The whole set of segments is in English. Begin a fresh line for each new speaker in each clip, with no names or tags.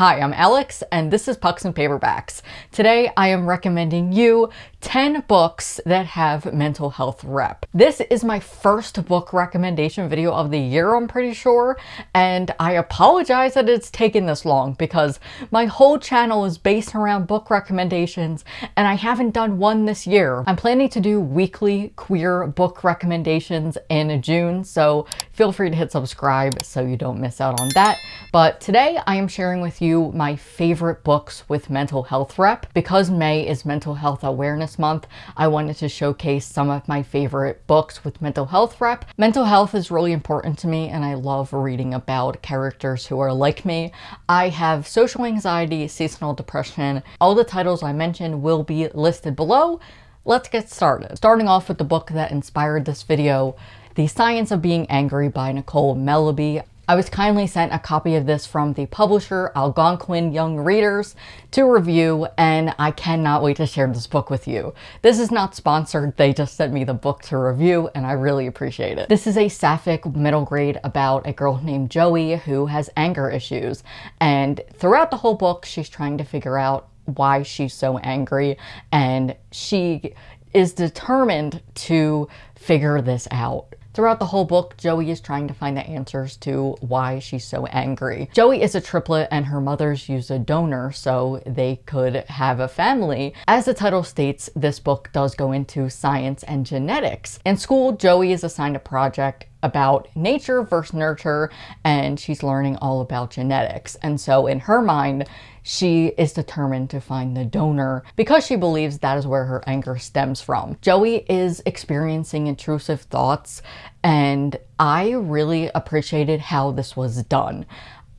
Hi, I'm Alex, and this is Pucks and Paperbacks. Today, I am recommending you 10 books that have mental health rep. This is my first book recommendation video of the year, I'm pretty sure, and I apologize that it's taken this long because my whole channel is based around book recommendations, and I haven't done one this year. I'm planning to do weekly queer book recommendations in June, so feel free to hit subscribe so you don't miss out on that. But today, I am sharing with you my favorite books with mental health rep. Because May is Mental Health Awareness Month, I wanted to showcase some of my favorite books with mental health rep. Mental health is really important to me and I love reading about characters who are like me. I have social anxiety, seasonal depression. All the titles I mentioned will be listed below. Let's get started. Starting off with the book that inspired this video, The Science of Being Angry by Nicole Melleby. I was kindly sent a copy of this from the publisher Algonquin Young Readers to review and I cannot wait to share this book with you. This is not sponsored, they just sent me the book to review and I really appreciate it. This is a sapphic middle grade about a girl named Joey who has anger issues and throughout the whole book she's trying to figure out why she's so angry and she is determined to figure this out. Throughout the whole book, Joey is trying to find the answers to why she's so angry. Joey is a triplet and her mother's used a donor so they could have a family. As the title states, this book does go into science and genetics. In school, Joey is assigned a project about nature versus nurture and she's learning all about genetics. And so in her mind, she is determined to find the donor because she believes that is where her anger stems from. Joey is experiencing intrusive thoughts and I really appreciated how this was done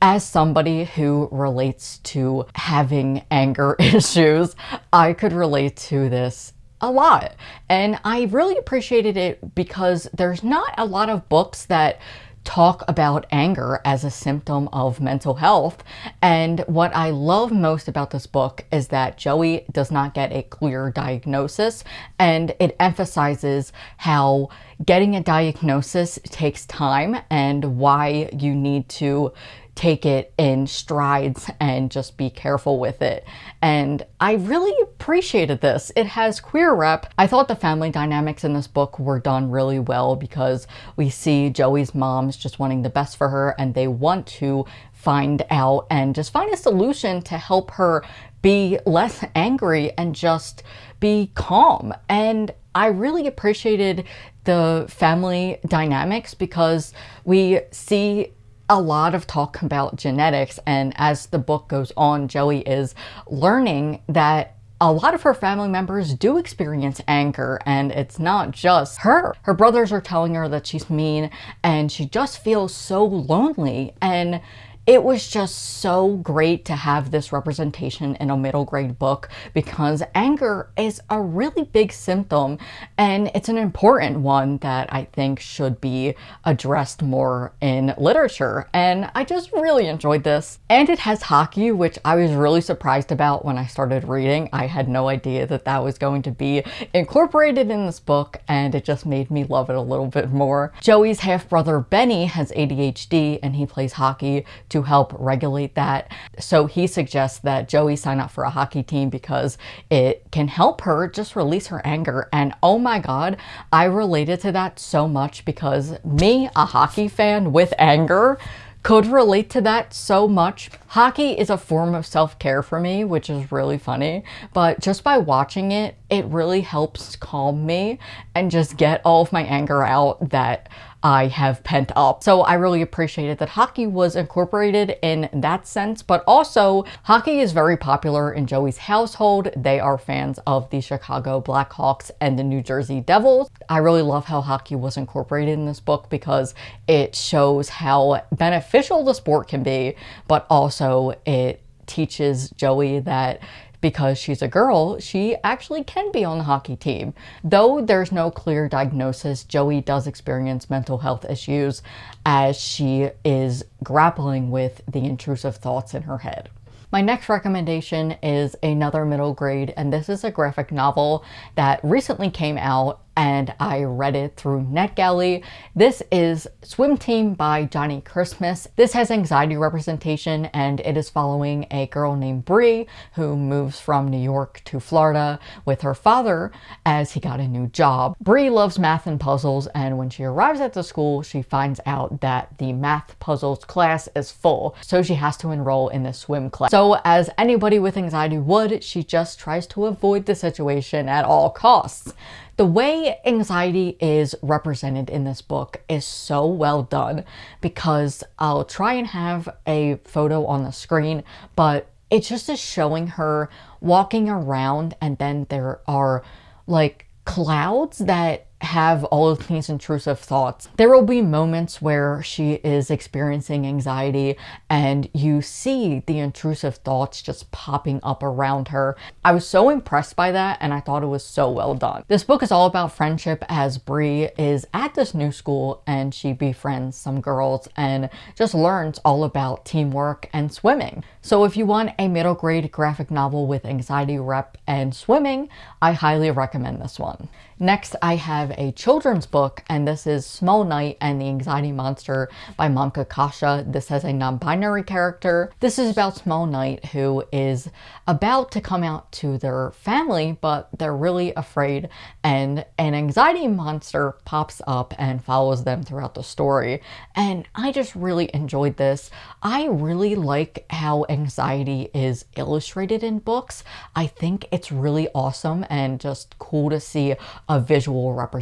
as somebody who relates to having anger issues, I could relate to this a lot. And I really appreciated it because there's not a lot of books that talk about anger as a symptom of mental health. And what I love most about this book is that Joey does not get a clear diagnosis and it emphasizes how getting a diagnosis takes time and why you need to take it in strides and just be careful with it. And I really appreciated this. It has queer rep. I thought the family dynamics in this book were done really well because we see Joey's moms just wanting the best for her and they want to find out and just find a solution to help her be less angry and just be calm. And I really appreciated the family dynamics because we see a lot of talk about genetics and as the book goes on, Joey is learning that a lot of her family members do experience anger and it's not just her. Her brothers are telling her that she's mean and she just feels so lonely and it was just so great to have this representation in a middle grade book because anger is a really big symptom and it's an important one that I think should be addressed more in literature. And I just really enjoyed this. And it has hockey, which I was really surprised about when I started reading. I had no idea that that was going to be incorporated in this book and it just made me love it a little bit more. Joey's half brother Benny has ADHD and he plays hockey to help regulate that. So he suggests that Joey sign up for a hockey team because it can help her just release her anger. And oh my God, I related to that so much because me, a hockey fan with anger, could relate to that so much. Hockey is a form of self-care for me, which is really funny, but just by watching it, it really helps calm me and just get all of my anger out that I have pent up. So I really appreciated that hockey was incorporated in that sense, but also hockey is very popular in Joey's household. They are fans of the Chicago Blackhawks and the New Jersey Devils. I really love how hockey was incorporated in this book because it shows how beneficial the sport can be, but also it teaches Joey that because she's a girl, she actually can be on the hockey team. Though there's no clear diagnosis, Joey does experience mental health issues as she is grappling with the intrusive thoughts in her head. My next recommendation is another middle grade, and this is a graphic novel that recently came out and I read it through NetGalley. This is Swim Team by Johnnie Christmas. This has anxiety representation and it is following a girl named Bree who moves from New York to Florida with her father as he got a new job. Bree loves math and puzzles and when she arrives at the school she finds out that the math puzzles class is full so she has to enroll in the swim class. So as anybody with anxiety would, she just tries to avoid the situation at all costs. The way anxiety is represented in this book is so well done because I'll try and have a photo on the screen, but it just is showing her walking around and then there are like clouds that have all of these intrusive thoughts. There will be moments where she is experiencing anxiety and you see the intrusive thoughts just popping up around her. I was so impressed by that and I thought it was so well done. This book is all about friendship as Bree is at this new school and she befriends some girls and just learns all about teamwork and swimming. So if you want a middle grade graphic novel with anxiety rep and swimming, I highly recommend this one. Next, I have a children's book, and this is Small Knight and the Anxiety Monster by Manka Kasha. This has a non-binary character. This is about Small Knight, who is about to come out to their family, but they're really afraid, and an anxiety monster pops up and follows them throughout the story. And I just really enjoyed this. I really like how anxiety is illustrated in books. I think it's really awesome and just cool to see a visual representation.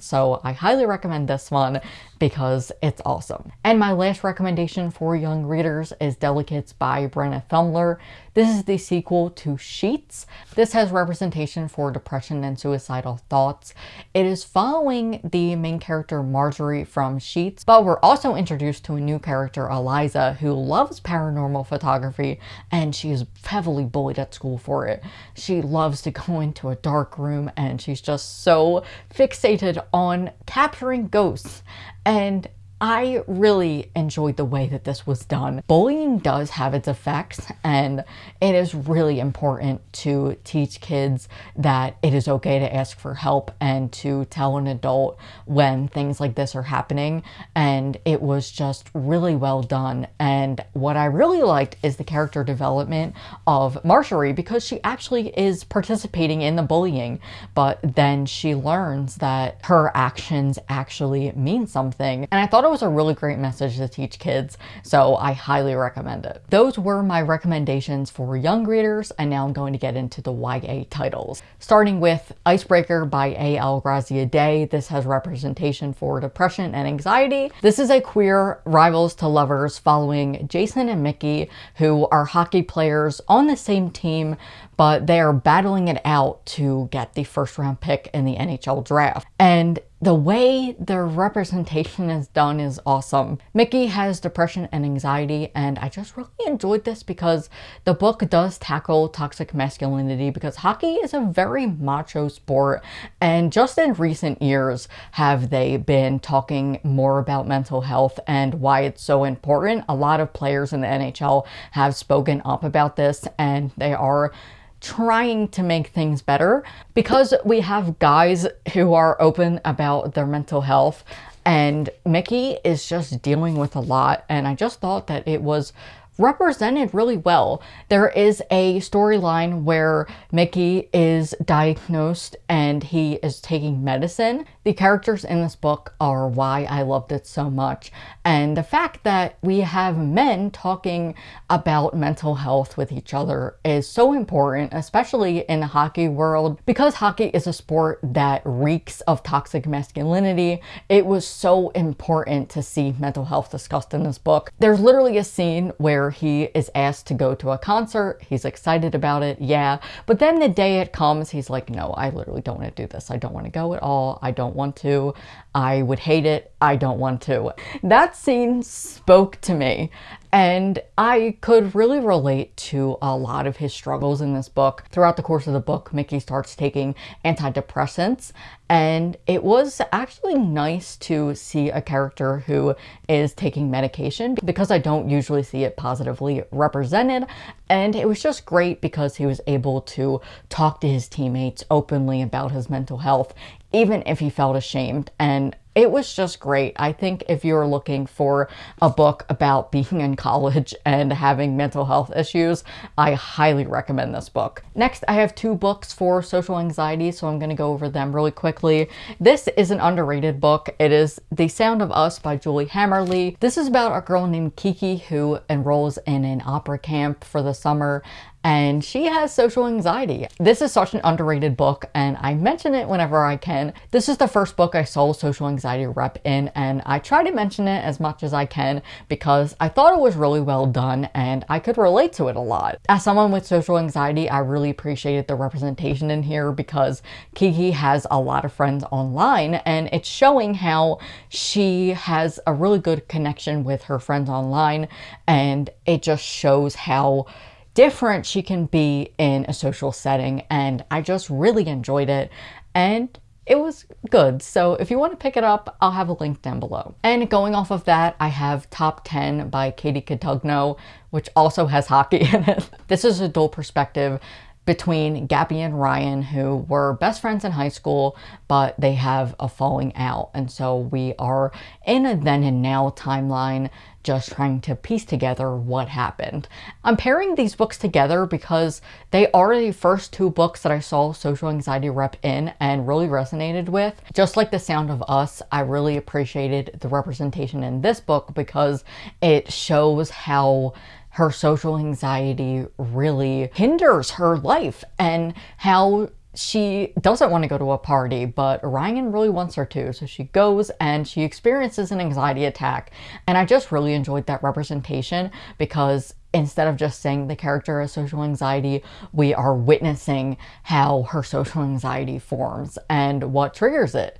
So I highly recommend this one because it's awesome. And my last recommendation for young readers is Delicates by Brenna Thummler. This is the sequel to Sheets. This has representation for depression and suicidal thoughts. It is following the main character Marjorie from Sheets, but we're also introduced to a new character, Eliza, who loves paranormal photography and she is heavily bullied at school for it. She loves to go into a dark room and she's just so fixated on capturing ghosts and I really enjoyed the way that this was done. Bullying does have its effects and it is really important to teach kids that it is okay to ask for help and to tell an adult when things like this are happening. And it was just really well done. And what I really liked is the character development of Marjorie because she actually is participating in the bullying. But then she learns that her actions actually mean something. And I thought it was a really great message to teach kids, so I highly recommend it. Those were my recommendations for young readers, and now I'm going to get into the YA titles. Starting with Icebreaker by A.L. Graziadei. This has representation for depression and anxiety. This is a queer rivals to lovers following Jason and Mickey, who are hockey players on the same team, but they are battling it out to get the first round pick in the NHL draft. And the way their representation is done is awesome. Mickey has depression and anxiety and I just really enjoyed this because the book does tackle toxic masculinity because hockey is a very macho sport and just in recent years have they been talking more about mental health and why it's so important. A lot of players in the NHL have spoken up about this and they are trying to make things better because we have guys who are open about their mental health. And Mickey is just dealing with a lot. And I just thought that it was represented really well. There is a storyline where Mickey is diagnosed and he is taking medicine. The characters in this book are why I loved it so much. And the fact that we have men talking about mental health with each other is so important, especially in the hockey world. Because hockey is a sport that reeks of toxic masculinity, it was so important to see mental health discussed in this book. There's literally a scene where he is asked to go to a concert. He's excited about it, yeah. But then the day it comes, he's like, no, I literally don't want to do this. I don't want to go at all. I don't want to. I would hate it. I don't want to. That scene spoke to me. And I could really relate to a lot of his struggles in this book. Throughout the course of the book, Mickey starts taking antidepressants and it was actually nice to see a character who is taking medication because I don't usually see it positively represented And it was just great because he was able to talk to his teammates openly about his mental health, even if he felt ashamed. And it was just great. I think if you're looking for a book about being in college and having mental health issues, I highly recommend this book. Next, I have two books for social anxiety, so I'm going to go over them really quickly. This is an underrated book. It is The Sound of Us by Julie Hammerle. This is about a girl named Kiki who enrolls in an opera camp for the summer and she has social anxiety. This is such an underrated book and I mention it whenever I can. This is the first book I saw social anxiety rep in and I try to mention it as much as I can because I thought it was really well done and I could relate to it a lot. As someone with social anxiety, I really appreciated the representation in here because Kiki has a lot of friends online and it's showing how she has a really good connection with her friends online and it just shows how different she can be in a social setting and I just really enjoyed it and it was good. So if you want to pick it up, I'll have a link down below. And going off of that, I have Top 10 by Katie Cotugno, which also has hockey in it. This is a dual perspective between Gabby and Ryan, who were best friends in high school, but they have a falling out. And so we are in a then and now timeline just trying to piece together what happened. I'm pairing these books together because they are the first two books that I saw social anxiety rep in and really resonated with. Just like The Sound of Us, I really appreciated the representation in this book because it shows how her social anxiety really hinders her life and how she doesn't want to go to a party, but Ryan really wants her to. So she goes and she experiences an anxiety attack. And I just really enjoyed that representation because instead of just saying the character has social anxiety, we are witnessing how her social anxiety forms and what triggers it.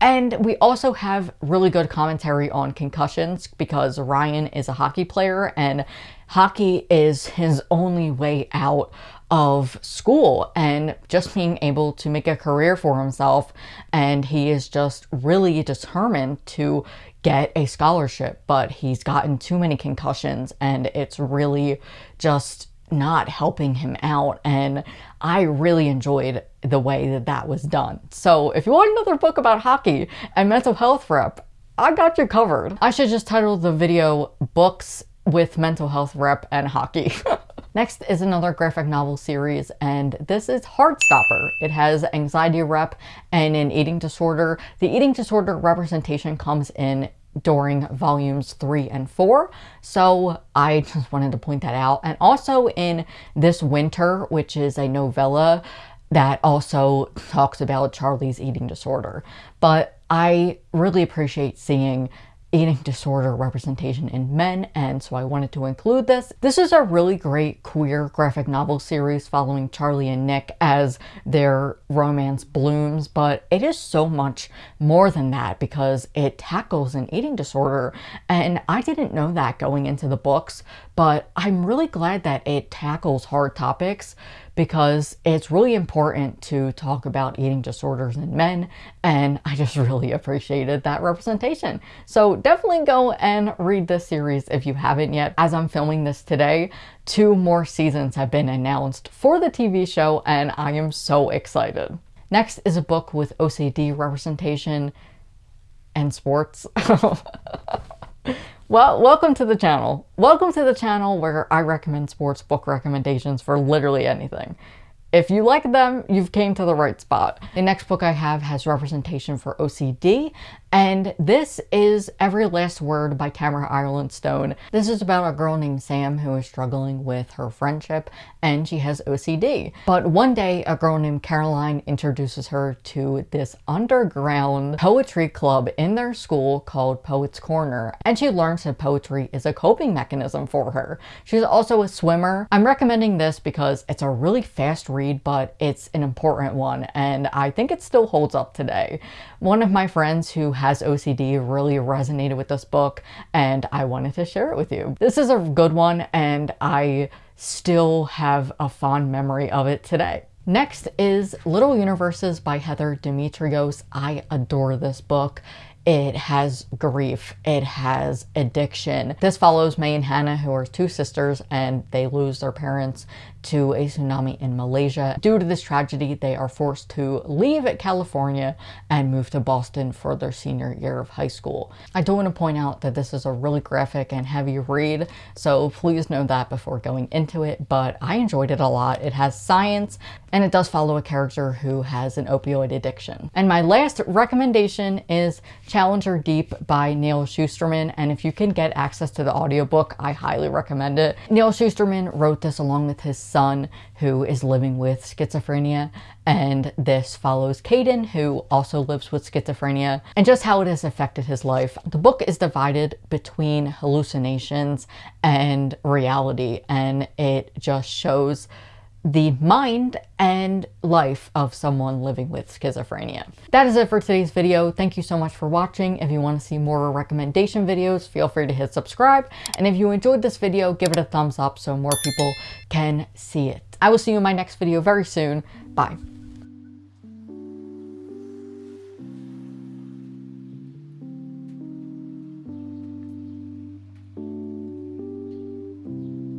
And we also have really good commentary on concussions because Ryan is a hockey player and hockey is his only way out of school and just being able to make a career for himself. And he is just really determined to get a scholarship, but he's gotten too many concussions and it's really just not helping him out. And I really enjoyed the way that that was done. So if you want another book about hockey and mental health rep, I got you covered. I should just title the video Books with Mental Health Rep and Hockey. Next is another graphic novel series, and this is Heartstopper. It has anxiety rep and an eating disorder. The eating disorder representation comes in during volumes three and four. So I just wanted to point that out. And also in This Winter, which is a novella that also talks about Charlie's eating disorder. But I really appreciate seeing eating disorder representation in men, and so I wanted to include this. This is a really great queer graphic novel series following Charlie and Nick as their romance blooms, but it is so much more than that because it tackles an eating disorder, and I didn't know that going into the books, but I'm really glad that it tackles hard topics because it's really important to talk about eating disorders in men and I just really appreciated that representation. So definitely go and read this series if you haven't yet. As I'm filming this today, two more seasons have been announced for the TV show and I am so excited. Next is a book with OCD representation and sports. Well, welcome to the channel. Welcome to the channel where I recommend sports book recommendations for literally anything. If you like them, you've came to the right spot. The next book I have has representation for OCD, and this is Every Last Word by Tamara Ireland Stone. This is about a girl named Sam who is struggling with her friendship, and she has OCD. But one day, a girl named Caroline introduces her to this underground poetry club in their school called Poets Corner, and she learns that poetry is a coping mechanism for her. She's also a swimmer. I'm recommending this because it's a really fast read read, but it's an important one and I think it still holds up today. One of my friends who has OCD really resonated with this book and I wanted to share it with you. This is a good one and I still have a fond memory of it today. Next is Little Universes by Heather Demetrios. I adore this book. It has grief, it has addiction. This follows May and Hannah, who are two sisters, and they lose their parents to a tsunami in Malaysia. Due to this tragedy, they are forced to leave California and move to Boston for their senior year of high school. I do want to point out that this is a really graphic and heavy read, so please know that before going into it, but I enjoyed it a lot. It has science, and it does follow a character who has an opioid addiction. And my last recommendation is Challenger Deep by Neal Shusterman, and if you can get access to the audiobook, I highly recommend it. Neal Shusterman wrote this along with his son who is living with schizophrenia and this follows Caden who also lives with schizophrenia and just how it has affected his life. The book is divided between hallucinations and reality and it just shows the mind and life of someone living with schizophrenia. That is it for today's video. Thank you so much for watching. If you want to see more recommendation videos, feel free to hit subscribe. And if you enjoyed this video, give it a thumbs up so more people can see it. I will see you in my next video very soon. Bye.